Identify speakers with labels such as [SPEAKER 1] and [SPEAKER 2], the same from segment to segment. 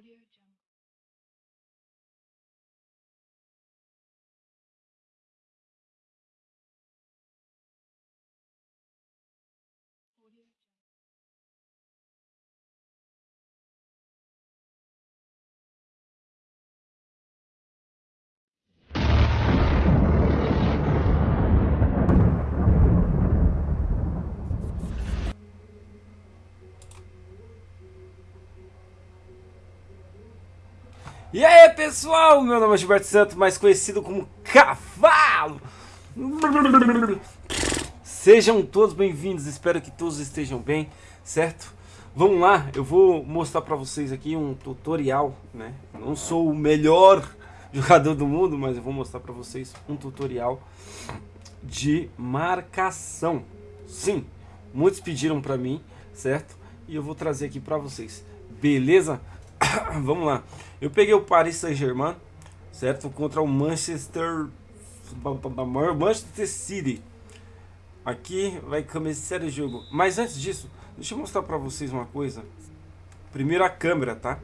[SPEAKER 1] Audio Jungle.
[SPEAKER 2] E aí pessoal, meu nome é Gilberto Santos, mais conhecido como Cavalo. Sejam todos bem-vindos, espero que todos estejam bem, certo? Vamos lá, eu vou mostrar pra vocês aqui um tutorial, né? Não sou o melhor jogador do mundo, mas eu vou mostrar pra vocês um tutorial de marcação. Sim, muitos pediram pra mim, certo? E eu vou trazer aqui pra vocês, beleza? Vamos lá. Eu peguei o Paris Saint-Germain, certo? Contra o Manchester Manchester City. Aqui vai começar o jogo. Mas antes disso, deixa eu mostrar pra vocês uma coisa. Primeiro a câmera, tá?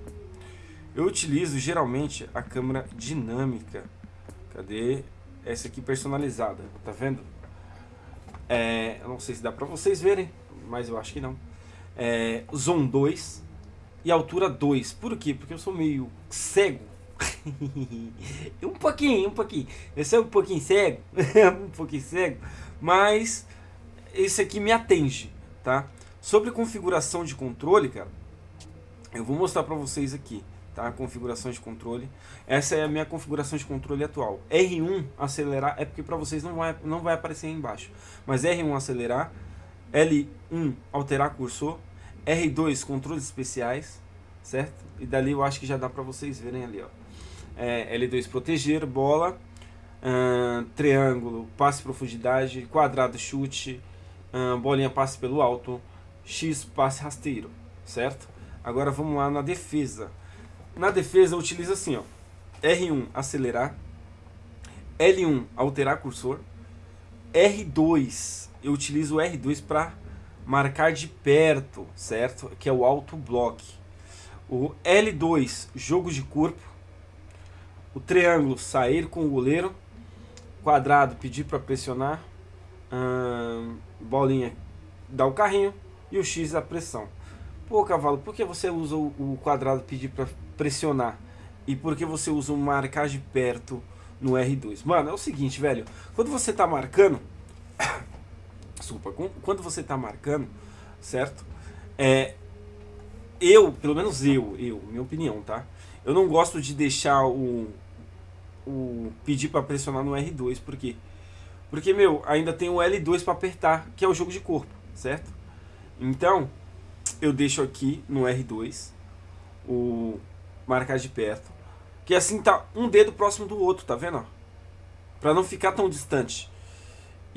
[SPEAKER 2] Eu utilizo geralmente a câmera dinâmica. Cadê? Essa aqui personalizada, tá vendo? É, eu não sei se dá pra vocês verem, mas eu acho que não. É, Zoom 2, e altura 2. Por quê? Porque eu sou meio cego. um pouquinho, um pouquinho. Eu sou um pouquinho cego, um pouquinho cego, mas esse aqui me atende, tá? Sobre configuração de controle, cara, eu vou mostrar pra vocês aqui, tá? Configuração de controle. Essa é a minha configuração de controle atual. R1 acelerar, é porque pra vocês não vai, não vai aparecer aí embaixo. Mas R1 acelerar, L1 alterar cursor, R2 controles especiais, certo? E dali eu acho que já dá pra vocês verem ali, ó. É, L2 proteger, bola, triângulo, passe profundidade, quadrado chute, bolinha passe pelo alto, X passe rasteiro, certo? Agora vamos lá na defesa. Na defesa eu utilizo assim, ó. R1 acelerar, L1 alterar cursor, R2 eu utilizo o R2 para marcar de perto, certo? Que é o auto block. O L2, jogo de corpo. O triângulo, sair com o goleiro. Quadrado, pedir para pressionar. Hum, bolinha, dar o carrinho. E o X, a pressão. Pô, cavalo, por que você usa o quadrado pedir para pressionar? E por que você usa o marcar de perto no R2? Mano, é o seguinte, velho. Quando você tá marcando desculpa, quando você está marcando, certo? É, eu, pelo menos eu, eu, minha opinião, tá? Eu não gosto de deixar o, o pedir para pressionar no R2, por quê? Porque, meu, ainda tem o L2 para apertar, que é o jogo de corpo, certo? Então, eu deixo aqui no R2 o marcar de perto, que assim tá um dedo próximo do outro, tá vendo? Para não ficar tão distante.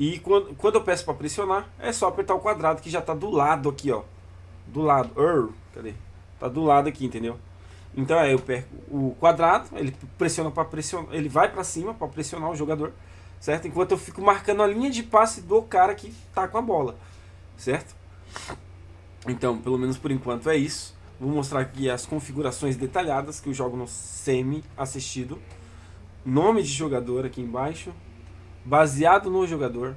[SPEAKER 2] E quando, quando eu peço para pressionar, é só apertar o quadrado que já está do lado aqui, ó. Do lado. Ur, cadê? Tá do lado aqui, entendeu? Então aí eu perco o quadrado, ele pressiona para pressionar, ele vai para cima para pressionar o jogador, certo? Enquanto eu fico marcando a linha de passe do cara que tá com a bola, certo? Então, pelo menos por enquanto é isso. Vou mostrar aqui as configurações detalhadas que eu jogo no semi assistido. Nome de jogador aqui embaixo, baseado no jogador,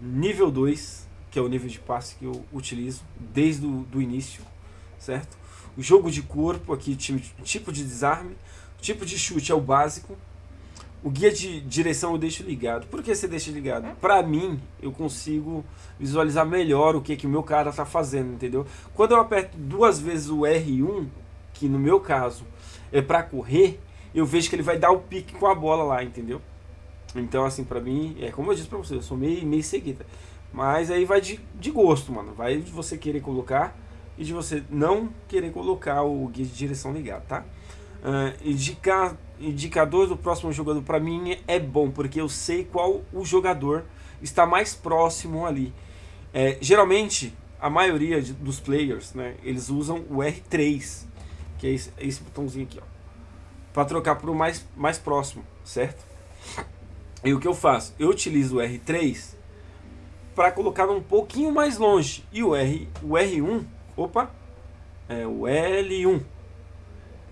[SPEAKER 2] nível 2, que é o nível de passe que eu utilizo desde o do início, certo? O jogo de corpo, aqui tipo de desarme, tipo de chute é o básico, o guia de direção eu deixo ligado. Por que você deixa ligado? Pra mim, eu consigo visualizar melhor o que, que o meu cara tá fazendo, entendeu? Quando eu aperto duas vezes o R1, que no meu caso é pra correr, eu vejo que ele vai dar o pique com a bola lá, entendeu? Então, assim, pra mim, é como eu disse pra você, eu sou meio, meio seguida. Mas aí vai de, de gosto, mano. Vai de você querer colocar e de você não querer colocar o guia de direção ligado, tá? Uh, indicar, indicador do próximo jogador pra mim é bom, porque eu sei qual o jogador está mais próximo ali. É, geralmente, a maioria de, dos players, né, eles usam o R3, que é esse, esse botãozinho aqui, ó. Pra trocar pro mais, mais próximo, certo? E o que eu faço? Eu utilizo o R3 para colocar um pouquinho mais longe. E o, R, o R1, opa, é o L1.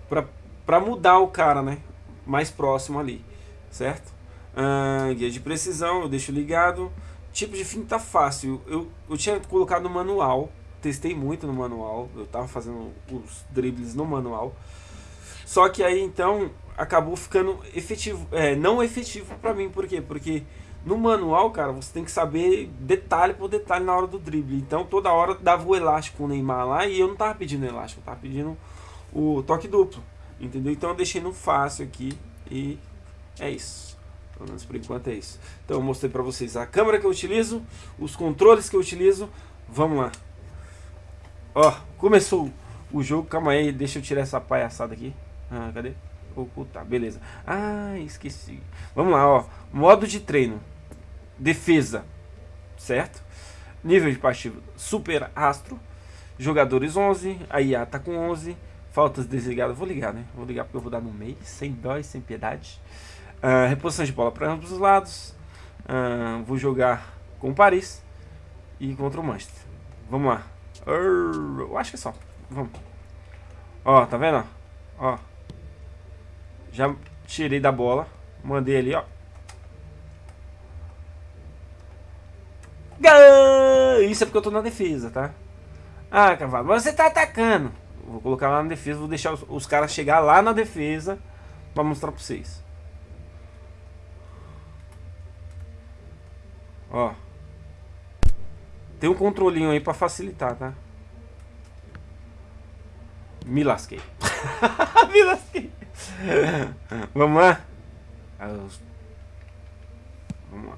[SPEAKER 2] pra, pra mudar o cara, né? Mais próximo ali, certo? Ah, guia de precisão, eu deixo ligado. Tipo de fim tá fácil. Eu, eu tinha colocado no manual, testei muito no manual. Eu tava fazendo os dribles no manual. Só que aí então acabou ficando efetivo, é, não efetivo para mim, por quê? Porque no manual, cara, você tem que saber detalhe por detalhe na hora do drible. Então toda hora dava o elástico o Neymar lá e eu não tava pedindo elástico, eu tava pedindo o toque duplo, entendeu? Então eu deixei no fácil aqui e é isso. Pelo menos por enquanto é isso. Então eu mostrei pra vocês a câmera que eu utilizo, os controles que eu utilizo. Vamos lá. Ó, começou o jogo. Calma aí, deixa eu tirar essa palhaçada aqui. Ah, cadê? Ocultar, beleza. Ah, esqueci. Vamos lá, ó. Modo de treino. Defesa. Certo? Nível de passivo super astro. Jogadores 11. A IA tá com 11. Faltas desligadas. Vou ligar, né? Vou ligar porque eu vou dar no meio. Sem dó e sem piedade. Uh, reposição de bola para ambos os lados. Uh, vou jogar com o Paris. E contra o Manchester. Vamos lá. Eu acho que é só. Vamos. Ó, tá vendo? Ó. Já tirei da bola. Mandei ali, ó. Isso é porque eu tô na defesa, tá? Ah, cavalo, você tá atacando. Vou colocar lá na defesa, vou deixar os, os caras chegar lá na defesa pra mostrar pra vocês. Ó. Tem um controlinho aí pra facilitar, tá? Me lasquei. Me lasquei. Vamos lá? Vamos lá.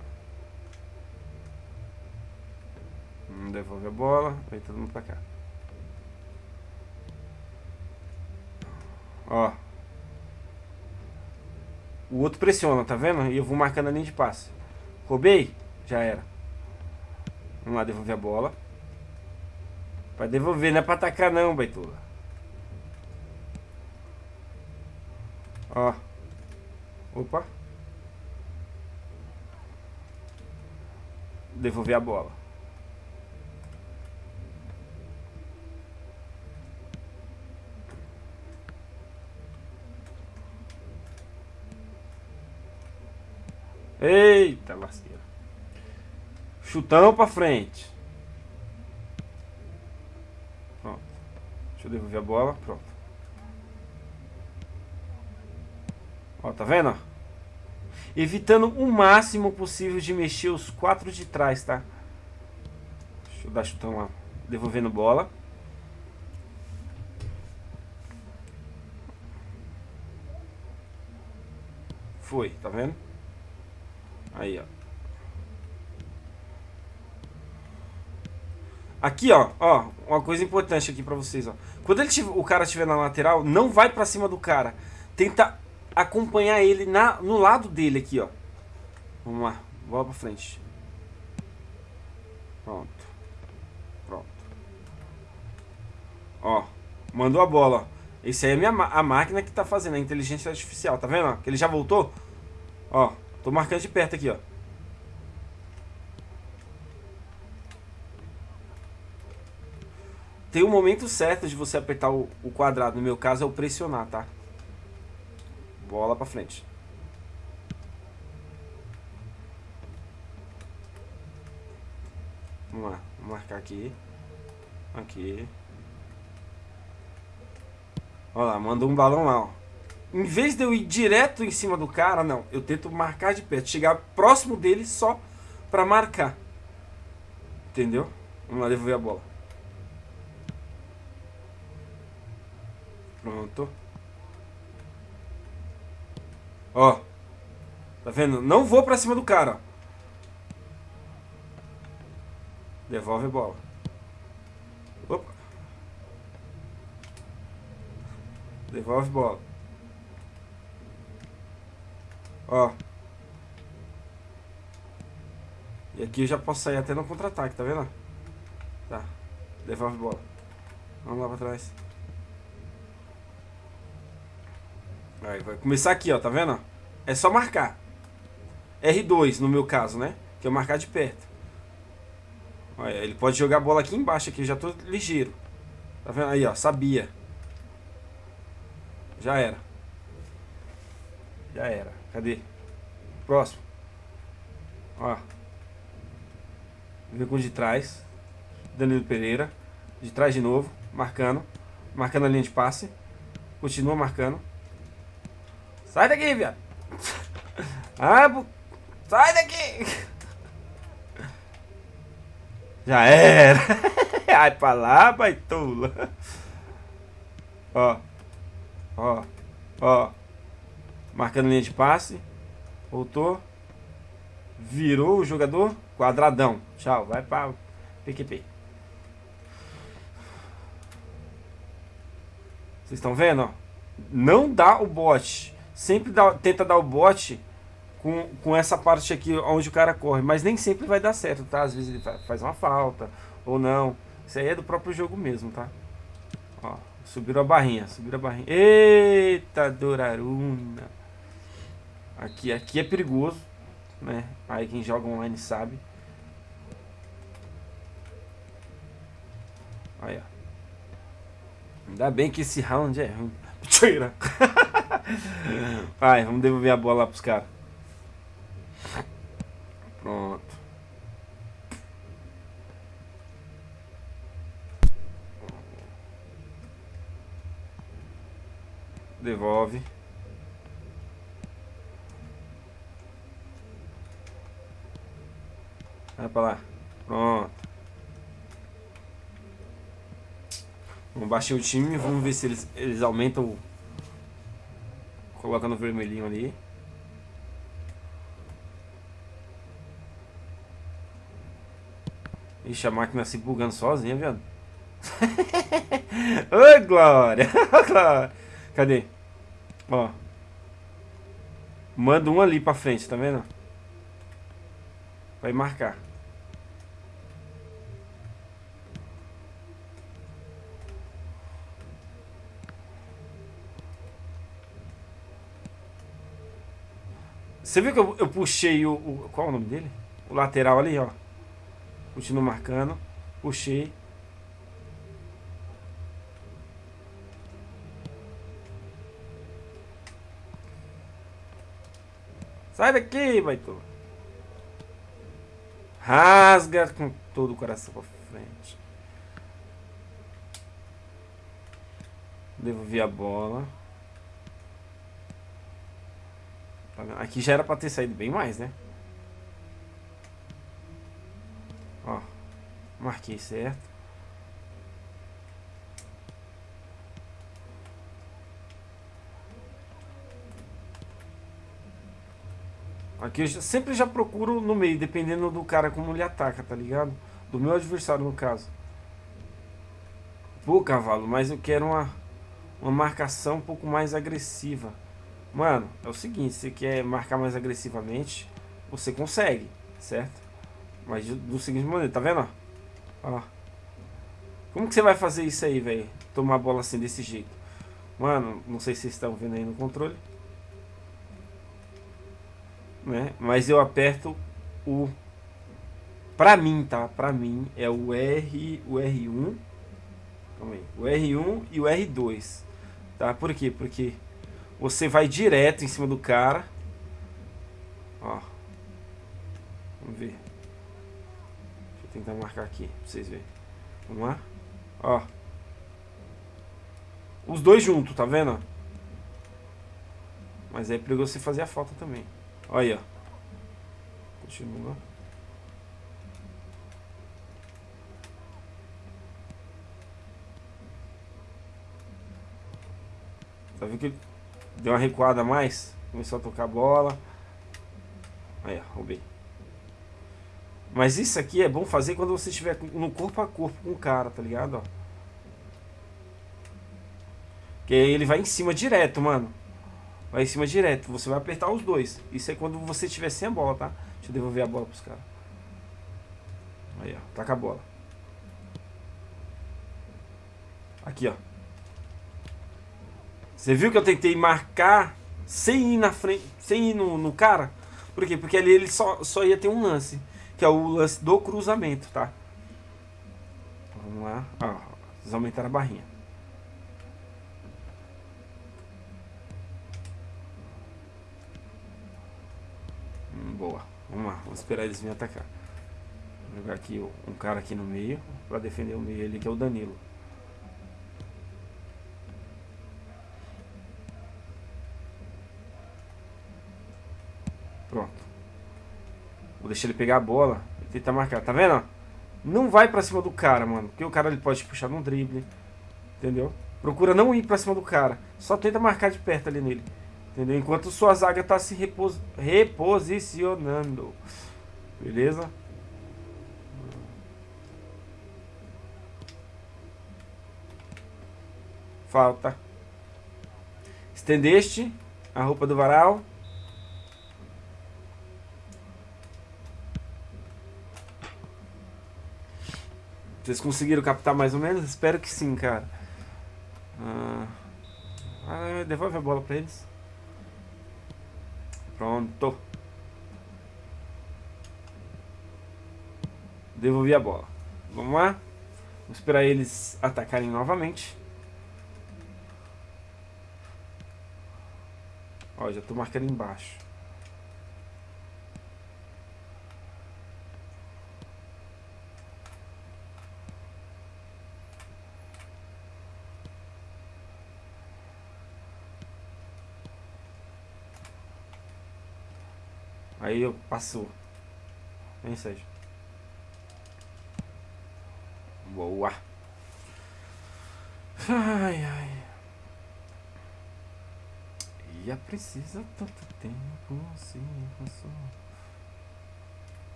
[SPEAKER 2] Devolve a bola. Vem todo mundo pra cá. Ó. O outro pressiona, tá vendo? E eu vou marcando a linha de passe. Roubei? Já era. Vamos lá, devolver a bola. Pra devolver, não é pra atacar não, baitola. Ó. Opa. Devolver a bola. Eita lasqueira. Chutão pra frente. Pronto. Deixa eu devolver a bola. Pronto. Ó, tá vendo? Evitando o máximo possível de mexer os quatro de trás, tá? Deixa eu dar chutão lá. Devolvendo bola. Foi, tá vendo? Aí, ó. Aqui, ó, ó, uma coisa importante aqui pra vocês, ó. Quando ele tiver, o cara estiver na lateral, não vai pra cima do cara. Tenta acompanhar ele na, no lado dele aqui, ó. Vamos lá, bola pra frente. Pronto. Pronto. Ó, mandou a bola. Esse aí é minha, a máquina que tá fazendo, a inteligência artificial, tá vendo? Ó, que ele já voltou? Ó, tô marcando de perto aqui, ó. Tem um momento certo de você apertar o, o quadrado, no meu caso é o pressionar, tá? Bola pra frente. Vamos lá, vou marcar aqui. Aqui. Olha lá, mandou um balão lá, ó. Em vez de eu ir direto em cima do cara, não. Eu tento marcar de perto. Chegar próximo dele só pra marcar. Entendeu? Vamos lá, devolver a bola. Pronto. Ó. Tá vendo? Não vou pra cima do cara. Devolve a bola. Opa. Devolve a bola. Ó. E aqui eu já posso sair até no contra-ataque, tá vendo? Tá. Devolve a bola. Vamos lá pra trás. Aí, vai começar aqui, ó, tá vendo? É só marcar. R2 no meu caso, né? Que é marcar de perto. Olha, ele pode jogar a bola aqui embaixo, aqui, eu já tô ligeiro. Tá vendo? Aí, ó, sabia. Já era. Já era. Cadê? Próximo. Ó. Vem com de trás. Danilo Pereira. De trás de novo. Marcando. Marcando a linha de passe. Continua marcando. Sai daqui, viado. Ah, sai daqui. Já era. Ai pra lá, baitola. Ó. Ó. Ó. Marcando linha de passe. Voltou. Virou o jogador. Quadradão. Tchau. Vai pra PQP. Vocês estão vendo? Não dá o bote. Sempre dá, tenta dar o bote com, com essa parte aqui onde o cara corre. Mas nem sempre vai dar certo, tá? Às vezes ele faz uma falta ou não. Isso aí é do próprio jogo mesmo, tá? Ó, subiram a barrinha, subiram a barrinha. Eita, Doraruna. Aqui, aqui é perigoso, né? Aí quem joga online sabe. Aí, ó. Ainda bem que esse round é ruim. Tira. Vai, vamos devolver a bola lá pros caras. Pronto. Devolve. Vai pra lá. Pronto. Vamos baixar o time, vamos ver se eles, eles aumentam Coloca no vermelhinho ali. Ixi, a máquina se bugando sozinha, viado. Oi, Glória! Cadê? Ó. Manda um ali pra frente, tá vendo? Vai marcar. Você viu que eu, eu puxei o, o, Qual é o nome dele? O lateral ali, ó. Continuo marcando. Puxei. Sai daqui, baito. Rasga com todo o coração pra frente. Devolvi a bola. Aqui já era pra ter saído bem mais, né? Ó. Marquei certo. Aqui eu sempre já procuro no meio, dependendo do cara como ele ataca, tá ligado? Do meu adversário, no caso. Pô, cavalo, mas eu quero uma, uma marcação um pouco mais agressiva. Mano, é o seguinte, você quer marcar mais agressivamente, você consegue, certo? Mas do seguinte maneira, tá vendo? Ó. Como que você vai fazer isso aí, velho? Tomar a bola assim desse jeito. Mano, não sei se vocês estão vendo aí no controle. Né? Mas eu aperto o... Pra mim, tá? Pra mim é o R, o R1. Calma aí. O R1 e o R2. Tá? Por quê? Porque você vai direto em cima do cara. Ó. Vamos ver. Deixa eu tentar marcar aqui pra vocês verem. Vamos lá? Ó. Os dois juntos, tá vendo? Mas é perigoso você fazer a falta também. Olha aí, ó. Continua. Tá vendo que Deu uma recuada a mais. Começou a tocar a bola. Aí, ó, roubei. Mas isso aqui é bom fazer quando você estiver no corpo a corpo com o cara, tá ligado? Ó. Que ele vai em cima direto, mano. Vai em cima direto. Você vai apertar os dois. Isso é quando você estiver sem a bola, tá? Deixa eu devolver a bola pros caras. Aí, ó. Taca a bola. Aqui, ó. Você viu que eu tentei marcar sem ir na frente, sem ir no, no cara? Por quê? Porque ali ele só, só ia ter um lance, que é o lance do cruzamento, tá? Vamos lá. Ó, vocês aumentaram a barrinha. Hum, boa. Vamos lá. Vamos esperar eles virem atacar. Vou jogar aqui um cara aqui no meio, para defender o meio ali, que é o Danilo. Vou deixar ele pegar a bola e tentar marcar. Tá vendo? Não vai pra cima do cara, mano. Porque o cara ele pode puxar num drible. Entendeu? Procura não ir pra cima do cara. Só tenta marcar de perto ali nele. Entendeu? Enquanto sua zaga tá se repos reposicionando. Beleza? Falta. Estendeste a roupa do varal. Vocês conseguiram captar mais ou menos? Espero que sim, cara. Ah, devolve a bola pra eles. Pronto. Devolvi a bola. Vamos lá. Vamos esperar eles atacarem novamente. Ó, já tô marcando embaixo. Aí eu passo. Sérgio. Boa. Ai, ai. Ia precisa tanto tempo se passou.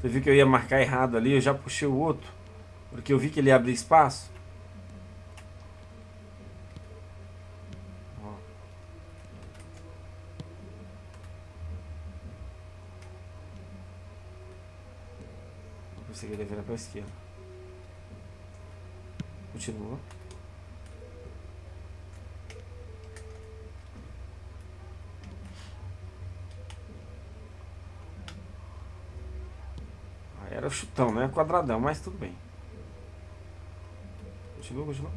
[SPEAKER 2] Você viu que eu ia marcar errado ali, eu já puxei o outro. Porque eu vi que ele abre espaço. Ele virar para a esquerda. Continua. Era o chutão, né? Quadradão, mas tudo bem. Continua, continua.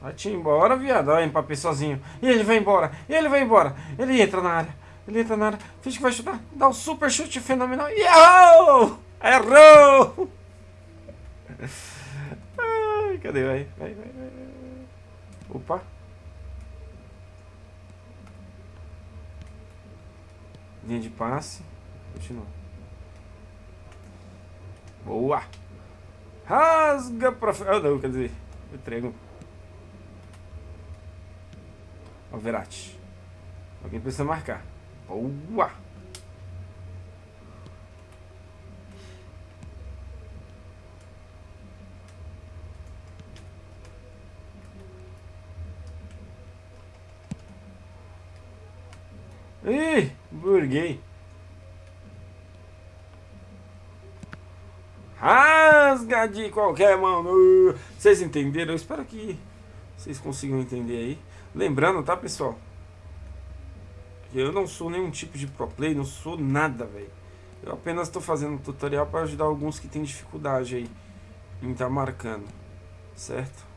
[SPEAKER 2] Vai te embora, viado. Vai empapei sozinho. E ele vai embora. E ele vai embora. Ele entra na área. Ele entra na área. Finge que vai chutar. Dá um super chute fenomenal. E errou! Errou! Ai, cadê? Vai, vai, vai, vai. Opa. Linha de passe. Continua. Boa! Rasga pra. Ah, não, quer dizer, entrego. Ó. Alguém precisa marcar. Boa! Ih, burguei. Rasga de qualquer mão. Vocês entenderam? Eu espero que vocês consigam entender aí. Lembrando, tá, pessoal? Eu não sou nenhum tipo de pro play, não sou nada, velho. Eu apenas estou fazendo um tutorial para ajudar alguns que têm dificuldade aí em estar tá marcando, certo?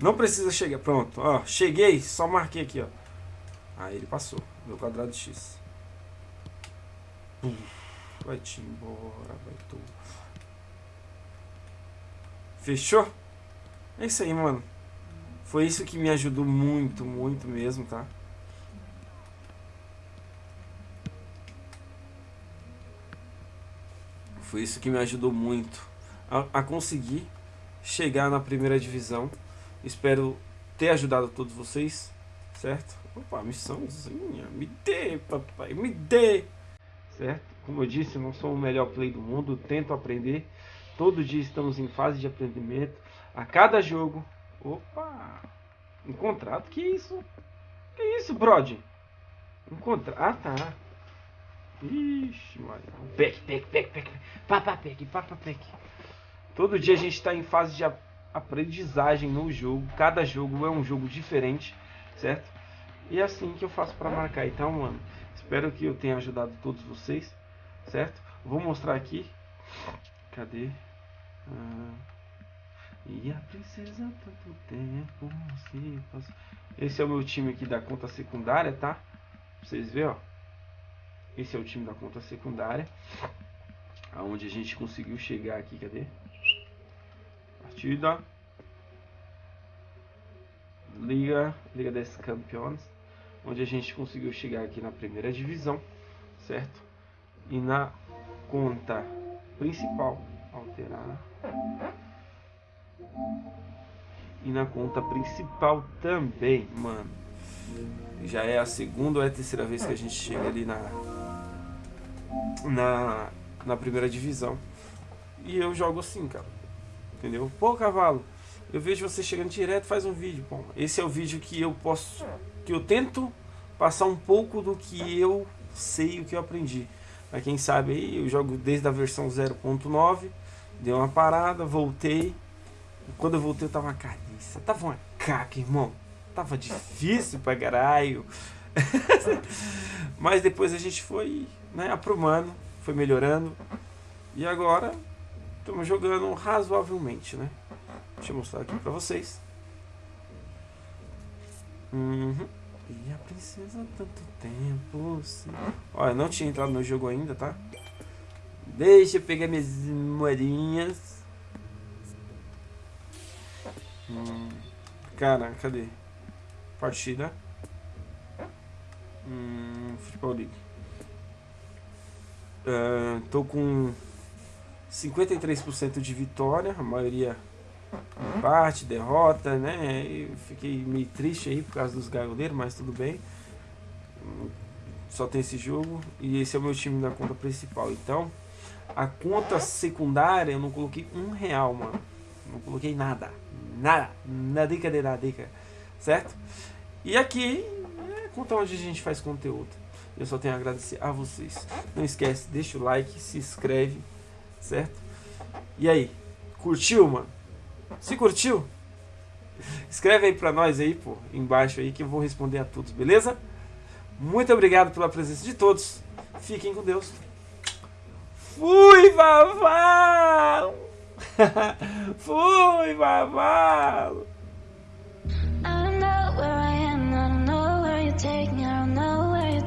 [SPEAKER 2] Não precisa chegar. Pronto, ó. Cheguei, só marquei aqui, ó. Aí ele passou. Meu quadrado X. vai te embora, vai tu. Fechou? É isso aí, mano. Foi isso que me ajudou muito, muito mesmo, tá? Foi isso que me ajudou muito a, a conseguir chegar na primeira divisão. Espero ter ajudado todos vocês, certo? Opa, missãozinha, me dê, papai, me dê! Certo? Como eu disse, eu não sou o melhor play do mundo, tento aprender. Todo dia estamos em fase de aprendimento. A cada jogo Opa! Um contrato? Que isso? Que isso, Brody? Um contrato. Ah, tá. Ixi, mano. Pec, pec, pec, pec. Papa, pec, papa, pec. Todo dia a gente está em fase de aprendizagem no jogo. Cada jogo é um jogo diferente, certo? E é assim que eu faço para marcar. Então, mano, espero que eu tenha ajudado todos vocês, certo? Vou mostrar aqui. Cadê? Ah, e a princesa tanto tempo se passou. Esse é o meu time aqui da conta secundária, tá? Pra vocês verem, ó. Esse é o time da conta secundária. Aonde a gente conseguiu chegar aqui, cadê? Partida. Liga, Liga des Campeões. Onde a gente conseguiu chegar aqui na primeira divisão, certo? E na conta principal, alterar. E na conta principal também, mano. Já é a segunda ou é a terceira vez que a gente chega ali na na, na primeira divisão. E eu jogo assim, cara. Entendeu? Pô, cavalo, eu vejo você chegando direto, faz um vídeo. Bom, esse é o vídeo que eu posso. Que eu tento passar um pouco do que eu sei, o que eu aprendi. Pra quem sabe aí, eu jogo desde a versão 0.9. Deu uma parada, voltei. Quando eu voltei, eu tava carniça. Tava uma caca, irmão. Tava difícil pra caralho. Mas depois a gente foi né, aprumando, foi melhorando. E agora estamos jogando razoavelmente, né? Deixa eu mostrar aqui pra vocês. Uhum. E a princesa tanto tempo. Sim. Olha, não tinha entrado no jogo ainda, tá? Deixa eu pegar minhas moedinhas. Hum. Cara, cadê? Partida. Hum, Futebol League. Uh, tô com 53% de vitória, a maioria empate, derrota, né? Eu fiquei meio triste aí por causa dos gaioleiros, mas tudo bem. Só tem esse jogo e esse é o meu time da conta principal. Então, a conta secundária eu não coloquei um real, mano. Não coloquei nada. Nada. Nadica de nadica. Certo? E aqui é conta onde a gente faz conteúdo. Eu só tenho a agradecer a vocês. Não esquece, deixa o like, se inscreve, certo? E aí, curtiu, mano? Se curtiu? Escreve aí pra nós aí, pô, embaixo aí que eu vou responder a todos, beleza? Muito obrigado pela presença de todos. Fiquem com Deus. Fui, Vavalo! Fui, Vavalo!